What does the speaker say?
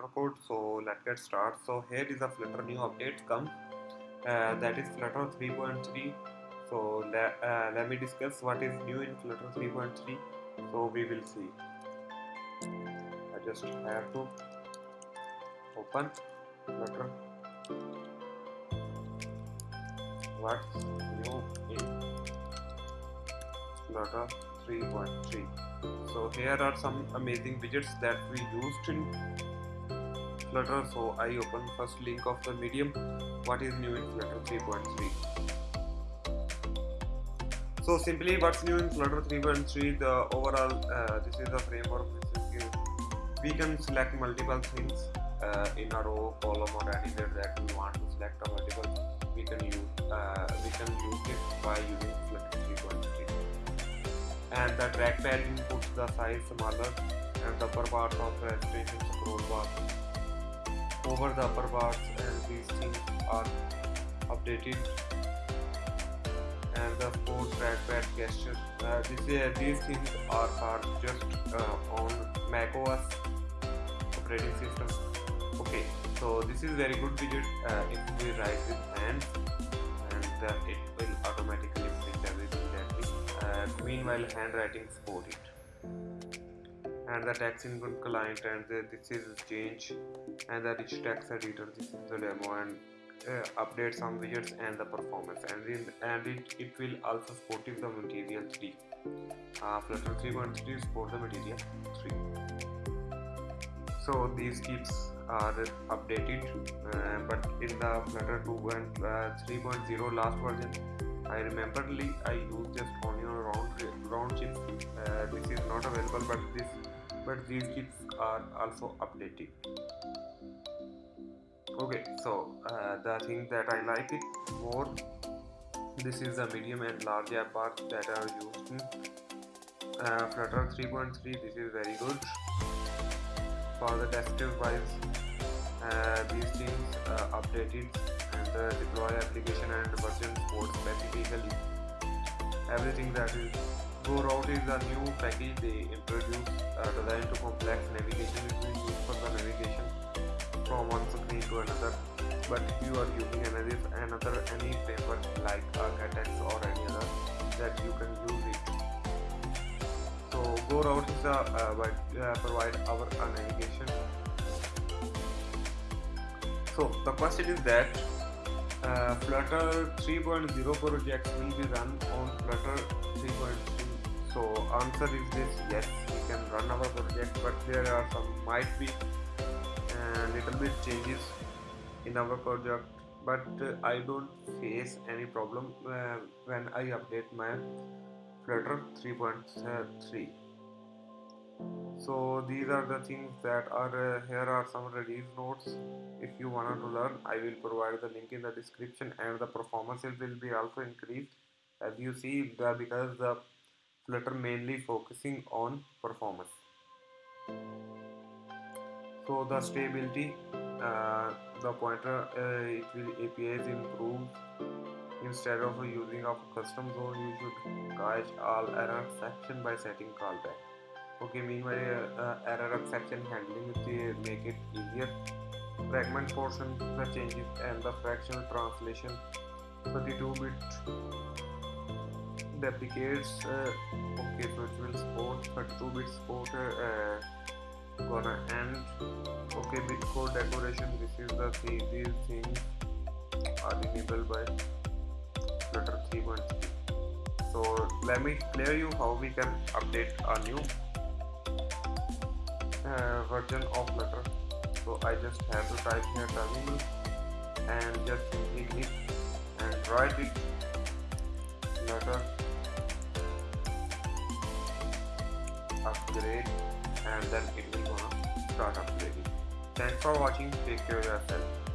Flutter code. So let's get started. So here is a Flutter new update come. Uh, that is Flutter 3.3. So let, uh, let me discuss what is new in Flutter 3.3. So we will see. I just have to open Flutter. What's new in Flutter 3.3? So here are some amazing widgets that we used in Flutter. So I open first link of the medium. What is new in Flutter 3.3? So simply what's new in Flutter 3.3 the overall uh, this is the framework we can select multiple things uh, in a row column or anywhere that we want to select a multiple we can use uh, we can use it by using Flutter 3.3 and the trackpad inputs the size smaller and the upper part of the registration scroll bar over the upper bars and these things are updated. And the sport trackpad gesture uh, this, uh, these things are, are just uh, on Mac OS operating system. Okay so this is very good widget uh, if we write with hands and uh, it will automatically print everything that we uh, meanwhile handwriting support it and the tax input client and the, this is change and the rich text editor this is the demo and uh, update some widgets and the performance and in, and it, it will also support the material 3 uh, flutter 3.3 support the material 3 so these keeps are updated uh, but in the flutter 2 and uh, last version I rememberly I used just only on round round chips uh, this is not available but this but these chips are also updated okay so uh, the thing that I like it more this is the medium and large app that are used in uh, Flutter 3.3 this is very good. For the desktop wise uh, these things uh, updated and the deploy application and version support specifically. Everything that is go route is a new package they introduce to another but if you are using another another any paper like Architect or any other that you can use it. So go route is a uh, uh, provide our uh, navigation. So the question is that uh, Flutter 3.0 projects will be run on Flutter 3.3 so answer is this yes we can run our project but there are some might be uh, little bit changes in our project but uh, I don't face any problem uh, when I update my Flutter 3.3 so these are the things that are uh, here are some release notes. If you want to learn I will provide the link in the description and the performance will be also increased. As you see the because the Flutter mainly focusing on performance so the stability uh, the pointer uh, it will APIs improved. Instead of using a custom zone you should catch all error section by setting callback. Okay meanwhile uh, error exception handling to make it easier. Fragment portion the changes and the fractional translation 32 bit deprecates uh, okay so it will support 32 bit support uh, gonna end. Okay bitcode decoration this is the thing these things are enabled by flutter 3.3 so let me clear you how we can update a new uh, version of flutter so i just have to type here terminal and just click and write it. Flutter upgrade and then it will gonna start upgrading. Thanks for watching. Take care of yourself